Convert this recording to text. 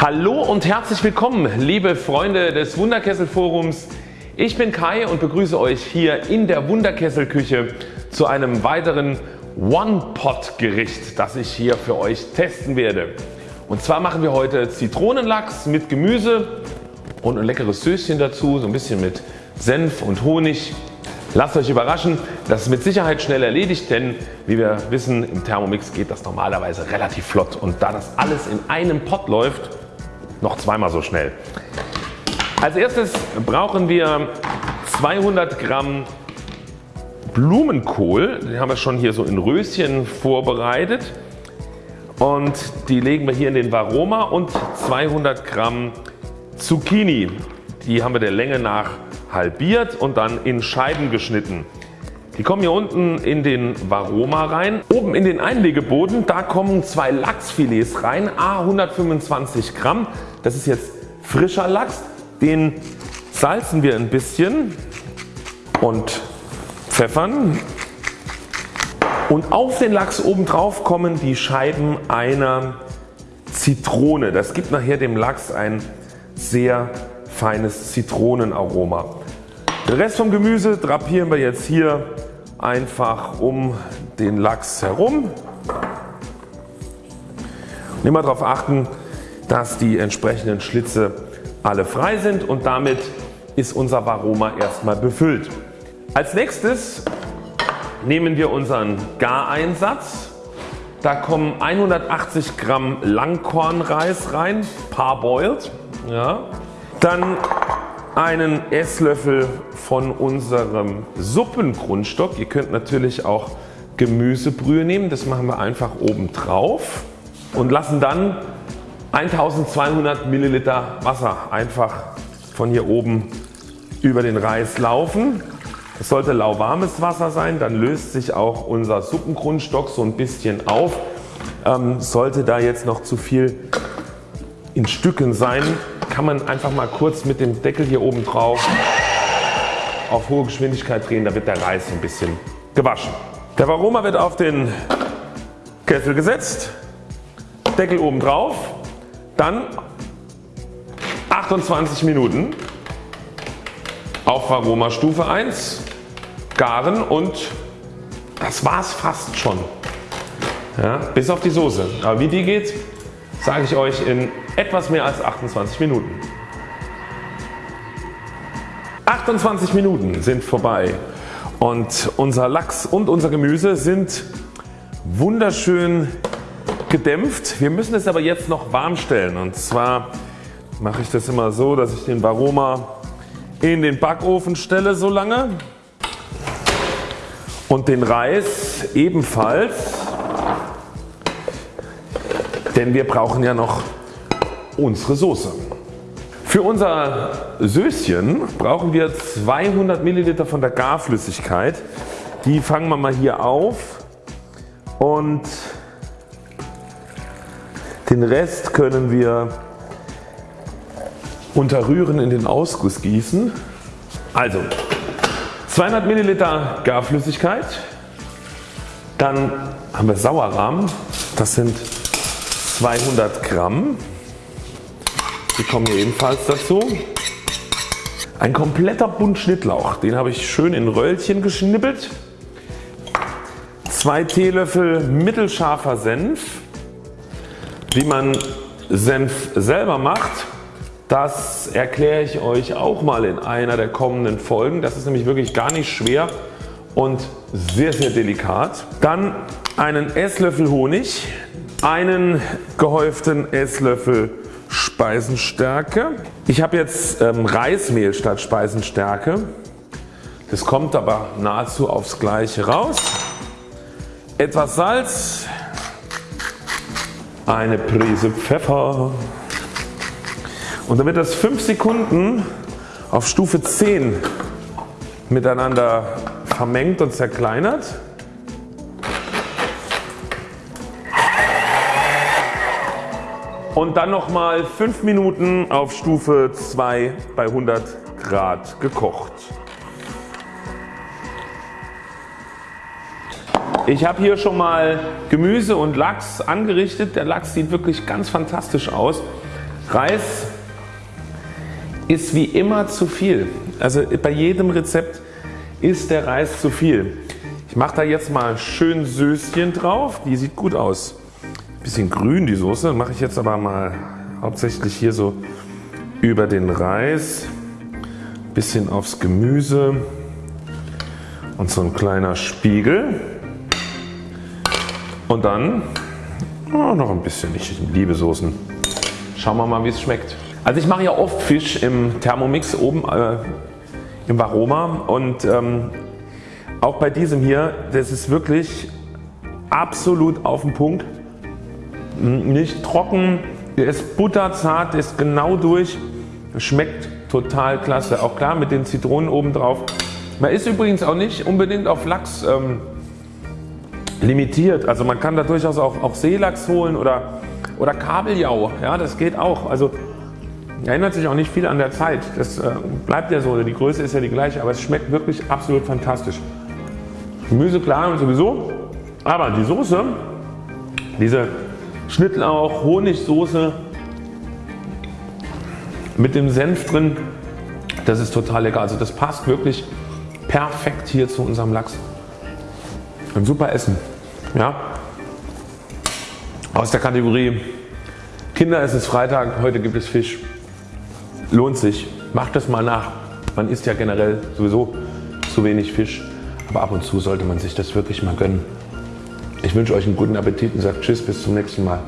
Hallo und herzlich willkommen liebe Freunde des Wunderkessel Forums. Ich bin Kai und begrüße euch hier in der Wunderkessel Küche zu einem weiteren One-Pot Gericht das ich hier für euch testen werde. Und zwar machen wir heute Zitronenlachs mit Gemüse und ein leckeres Söschen dazu, so ein bisschen mit Senf und Honig. Lasst euch überraschen, das ist mit Sicherheit schnell erledigt, denn wie wir wissen im Thermomix geht das normalerweise relativ flott und da das alles in einem Pot läuft noch zweimal so schnell. Als erstes brauchen wir 200 Gramm Blumenkohl, den haben wir schon hier so in Röschen vorbereitet und die legen wir hier in den Varoma und 200 Gramm Zucchini. Die haben wir der Länge nach halbiert und dann in Scheiben geschnitten. Die kommen hier unten in den Varoma rein. Oben in den Einlegeboden da kommen zwei Lachsfilets rein, a 125 Gramm. Das ist jetzt frischer Lachs. Den salzen wir ein bisschen und pfeffern. Und auf den Lachs oben drauf kommen die Scheiben einer Zitrone. Das gibt nachher dem Lachs ein sehr feines Zitronenaroma. Den Rest vom Gemüse drapieren wir jetzt hier einfach um den Lachs herum. Und immer darauf achten dass die entsprechenden Schlitze alle frei sind und damit ist unser Varoma erstmal befüllt. Als nächstes nehmen wir unseren Gareinsatz. Da kommen 180 Gramm Langkornreis rein, parboiled. Ja. Dann einen Esslöffel von unserem Suppengrundstock. Ihr könnt natürlich auch Gemüsebrühe nehmen, das machen wir einfach oben drauf und lassen dann 1200 Milliliter Wasser einfach von hier oben über den Reis laufen. Es sollte lauwarmes Wasser sein, dann löst sich auch unser Suppengrundstock so ein bisschen auf. Ähm, sollte da jetzt noch zu viel in Stücken sein, kann man einfach mal kurz mit dem Deckel hier oben drauf auf hohe Geschwindigkeit drehen, da wird der Reis ein bisschen gewaschen. Der Varoma wird auf den Kessel gesetzt, Deckel oben drauf, dann 28 Minuten auf Varoma Stufe 1 garen und das war's fast schon. Ja, bis auf die Soße. Aber wie die geht, sage ich euch in etwas mehr als 28 Minuten. 28 Minuten sind vorbei und unser Lachs und unser Gemüse sind wunderschön gedämpft. Wir müssen es aber jetzt noch warm stellen und zwar mache ich das immer so, dass ich den Varoma in den Backofen stelle so lange und den Reis ebenfalls, denn wir brauchen ja noch unsere Soße. Für unser Söschen brauchen wir 200 Milliliter von der Garflüssigkeit. Die fangen wir mal hier auf und den Rest können wir unterrühren in den Ausguss gießen. Also 200 Milliliter Garflüssigkeit, dann haben wir Sauerrahm, das sind 200 Gramm, die kommen hier ebenfalls dazu. Ein kompletter Bund Schnittlauch, den habe ich schön in Röllchen geschnippelt. 2 Teelöffel mittelscharfer Senf. Wie man Senf selber macht, das erkläre ich euch auch mal in einer der kommenden Folgen. Das ist nämlich wirklich gar nicht schwer und sehr sehr delikat. Dann einen Esslöffel Honig, einen gehäuften Esslöffel Speisenstärke. Ich habe jetzt ähm, Reismehl statt Speisenstärke. Das kommt aber nahezu aufs gleiche raus. Etwas Salz, eine Prise Pfeffer und wird das 5 Sekunden auf Stufe 10 miteinander vermengt und zerkleinert. und dann nochmal 5 Minuten auf Stufe 2 bei 100 Grad gekocht. Ich habe hier schon mal Gemüse und Lachs angerichtet. Der Lachs sieht wirklich ganz fantastisch aus. Reis ist wie immer zu viel. Also bei jedem Rezept ist der Reis zu viel. Ich mache da jetzt mal schön Söschen drauf. Die sieht gut aus. Bisschen grün die Soße. Mache ich jetzt aber mal hauptsächlich hier so über den Reis. Bisschen aufs Gemüse. Und so ein kleiner Spiegel. Und dann oh, noch ein bisschen. Ich liebe Soßen. Schauen wir mal wie es schmeckt. Also ich mache ja oft Fisch im Thermomix oben äh, im Varoma und ähm, auch bei diesem hier, das ist wirklich absolut auf den Punkt. Nicht trocken, der ist butterzart, der ist genau durch, schmeckt total klasse. Auch klar mit den Zitronen oben drauf. Man ist übrigens auch nicht unbedingt auf Lachs ähm, limitiert. Also man kann da durchaus auch, auch Seelachs holen oder, oder Kabeljau. Ja, das geht auch. Also Erinnert sich auch nicht viel an der Zeit. Das äh, bleibt ja so. Die Größe ist ja die gleiche, aber es schmeckt wirklich absolut fantastisch. Gemüse klar und sowieso. Aber die Soße, diese Schnittlauch, Honigsoße mit dem Senf drin, das ist total lecker. Also das passt wirklich perfekt hier zu unserem Lachs. Ein super Essen. Ja? Aus der Kategorie Kinder es ist Freitag, heute gibt es Fisch lohnt sich. Macht das mal nach. Man isst ja generell sowieso zu wenig Fisch, aber ab und zu sollte man sich das wirklich mal gönnen. Ich wünsche euch einen guten Appetit und sage Tschüss bis zum nächsten Mal.